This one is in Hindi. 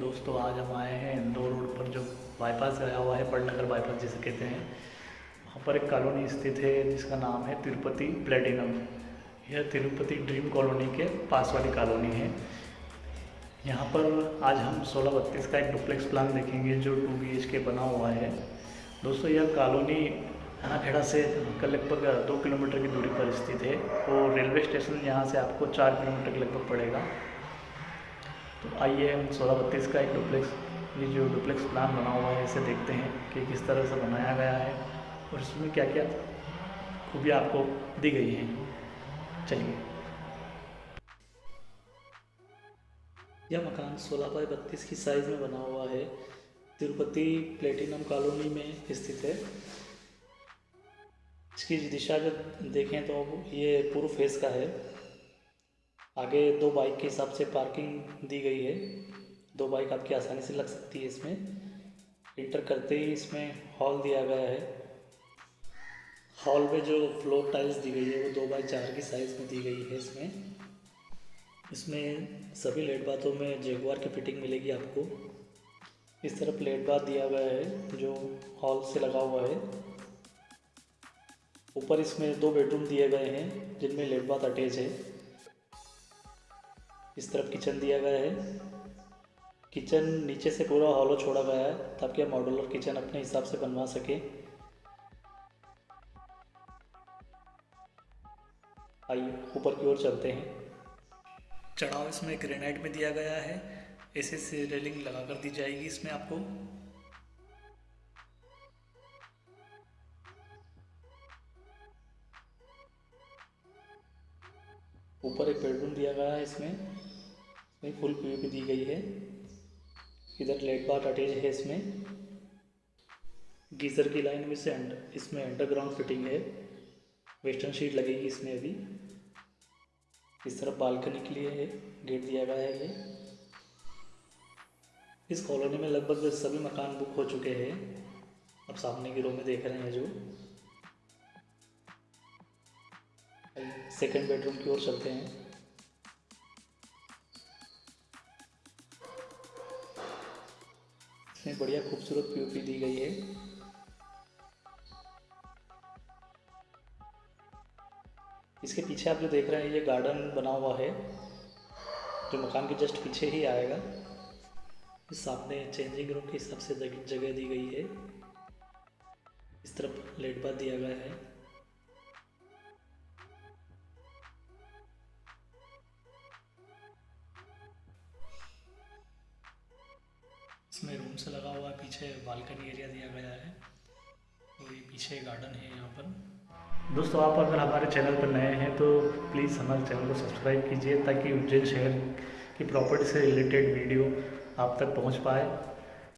दोस्तों, आज हम आए हैं इंदौर रोड पर, जो बाईपास गया हुआ है, पटनगर बाईपास जिसे कहते हैं। वहाँ पर एक कॉलोनी स्थित है, जिसका नाम है तिरुपति प्लेटिनम। यह तिरुपति ड्रीम कॉलोनी के पास वाली कॉलोनी है। यहाँ पर आज हम सोलह बत्तीस का एक डुप्लेक्स प्लान देखेंगे, जो टू बी के बना हुआ है। दोस्तों, यह कॉलोनी खेड़ा से लगभग दो किलोमीटर की दूरी पर स्थित है। और रेलवे स्टेशन यहाँ से आपको चार किलोमीटर के लगभग पड़ेगा। तो आइए हम सोलह बत्तीस का एक डुप्लेक्स ये जो डुप्लेक्स प्लान बना हुआ है, इसे देखते हैं कि किस तरह से बनाया गया है और इसमें क्या क्या खूबियाँ आपको दी गई हैं। चलिए। यह मकान सोलह बाई बत्तीस की साइज़ में बना हुआ है। तिरुपति प्लेटिनम कॉलोनी में स्थित है। इसकी दिशा अगर देखें तो ये पूर्व फेस का है। आगे दो बाइक के हिसाब से पार्किंग दी गई है। दो बाइक आपकी आसानी से लग सकती है इसमें। इंटर करते ही इसमें हॉल दिया गया है। हॉल में जो फ्लोर टाइल्स दी गई है, वो दो बाई चार की साइज़ में दी गई है इसमें। इसमें सभी लेट बाथों में जेगवार की फिटिंग मिलेगी आपको। इस तरफ़ लेट बाथ दिया गया है, जो हॉल से लगा हुआ है। ऊपर इसमें दो बेडरूम दिए गए हैं, जिनमें लेट बाथ अटैच है। इस तरफ़ किचन दिया गया है। किचन नीचे से पूरा हॉलो छोड़ा गया है, ताकि आप मॉडुलर किचन अपने हिसाब से बनवा सके। आइए, ऊपर की ओर चलते हैं। चढ़ाव इसमें ग्रेनाइट में दिया गया है। ऐसे से रेलिंग लगा कर दी जाएगी इसमें आपको। ऊपर एक बेडरूम दिया गया है इसमें। इसमें फुल पी दी गई है। इधर लेट बाथ अटैच है इसमें। गीज़र की लाइन में से अंडर इसमें अंडरग्राउंड फिटिंग है। वेस्टर्न शीट लगेगी इसमें अभी। इस तरफ़ बालकनी के लिए है गेट दिया गया है ये। इस कॉलोनी में लगभग सभी मकान बुक हो चुके हैं। अब सामने की रो में देख रहे हैं जो। सेकेंड बेडरूम की ओर चलते हैं। इसमें बढ़िया खूबसूरत पीओपी दी गई है। इसके पीछे आप जो देख रहे हैं, ये गार्डन बना हुआ है, जो मकान के जस्ट पीछे ही आएगा। इस सामने चेंजिंग रूम के हिसाब से जगह दी गई है। इस तरफ़ लेट बात दिया गया है। इसमें रूम से लगा हुआ है, पीछे बालकनी एरिया दिया गया है। और ये पीछे गार्डन है यहाँ पर। दोस्तों, आप अगर हमारे चैनल पर नए हैं तो प्लीज़ हमारे चैनल को सब्सक्राइब कीजिए, ताकि उज्जैन शहर की प्रॉपर्टी से रिलेटेड वीडियो आप तक पहुँच पाए।